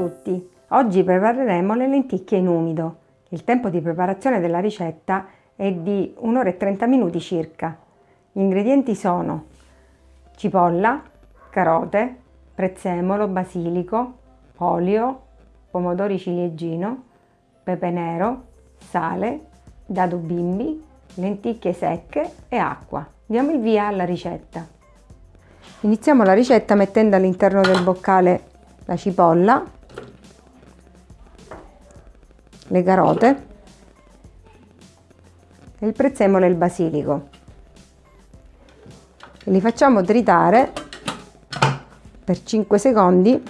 tutti! Oggi prepareremo le lenticchie in umido. Il tempo di preparazione della ricetta è di 1 ora e 30 minuti circa. Gli ingredienti sono cipolla, carote, prezzemolo, basilico, olio, pomodori ciliegino, pepe nero, sale, dado bimbi, lenticchie secche e acqua. Diamo il via alla ricetta. Iniziamo la ricetta mettendo all'interno del boccale la cipolla, le carote, il prezzemolo e il basilico. li facciamo tritare per 5 secondi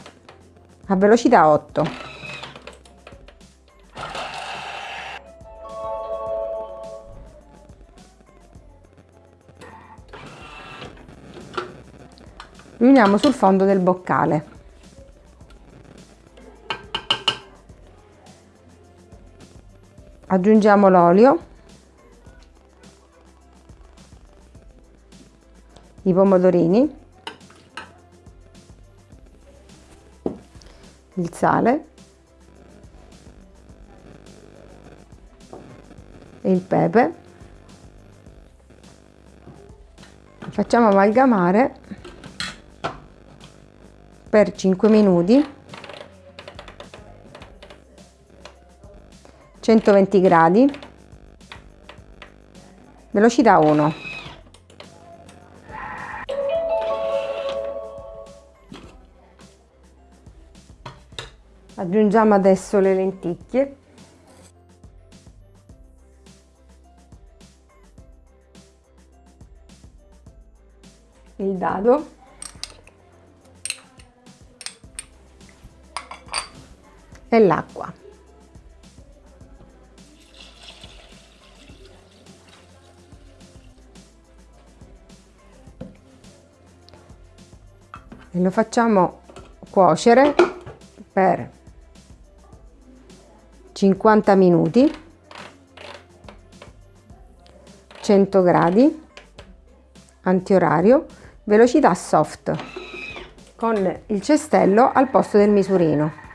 a velocità 8. Riuniamo sul fondo del boccale. Aggiungiamo l'olio. I pomodorini. Il sale. E il pepe. Facciamo amalgamare per 5 minuti 120 gradi. Velocità 1 aggiungiamo adesso le lenticchie. Il dado. E l'acqua e lo facciamo cuocere per 50 minuti 100 gradi antiorario velocità soft con il cestello al posto del misurino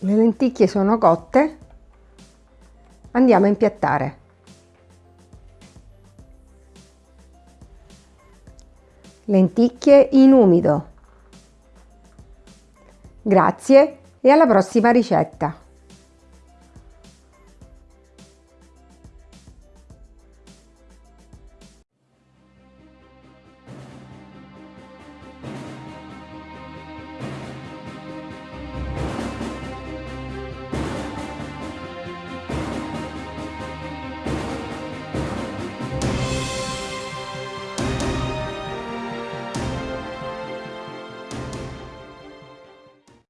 le lenticchie sono cotte. Andiamo a impiattare. Lenticchie in umido. Grazie e alla prossima ricetta